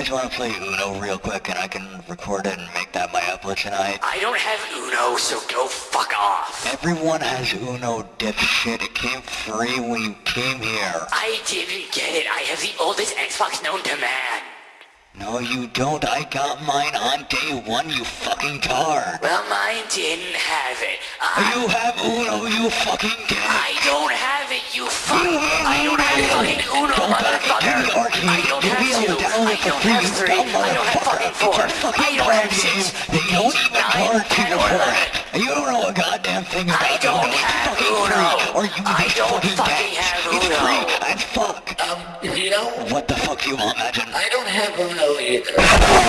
guys want to play Uno real quick and I can record it and make that my upload tonight? I don't have Uno, so go fuck off. Everyone has Uno, dipshit. It came free when you came here. I didn't get it. I have the oldest Xbox known to man. No, you don't. I got mine on day one, you fucking tard. Well, mine didn't have it. I, You have Uno, you fucking dick. I don't have it, you fuck. I don't have fucking Uno, back two. I don't have you three. I don't have fucking four. It's I don't have six. you even nine, ten, your or it. And you don't know a goddamn thing about I don't Uno. It's have fucking Uno. free. Or you I don't fucking fucking have It's Uno. free as fuck. Um, you know, What the fuck you want, Imagine? I don't have Uno either.